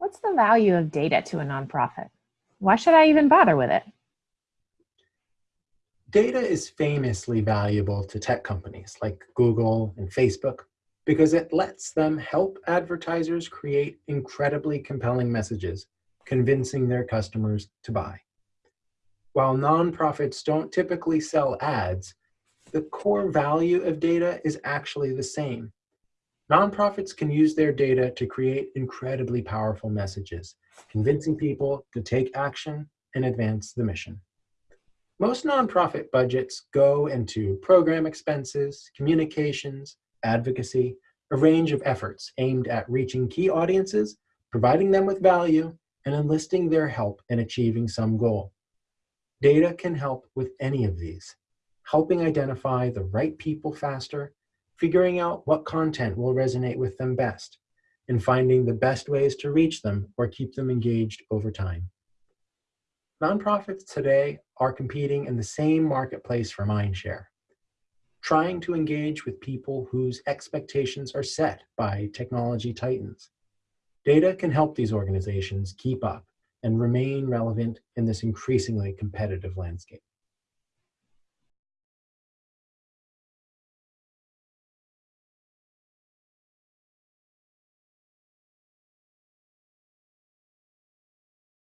What's the value of data to a nonprofit? Why should I even bother with it? Data is famously valuable to tech companies like Google and Facebook because it lets them help advertisers create incredibly compelling messages, convincing their customers to buy. While nonprofits don't typically sell ads, the core value of data is actually the same. Nonprofits can use their data to create incredibly powerful messages, convincing people to take action and advance the mission. Most nonprofit budgets go into program expenses, communications, advocacy, a range of efforts aimed at reaching key audiences, providing them with value, and enlisting their help in achieving some goal. Data can help with any of these, helping identify the right people faster, figuring out what content will resonate with them best, and finding the best ways to reach them or keep them engaged over time. Nonprofits today are competing in the same marketplace for mindshare, trying to engage with people whose expectations are set by technology titans. Data can help these organizations keep up and remain relevant in this increasingly competitive landscape.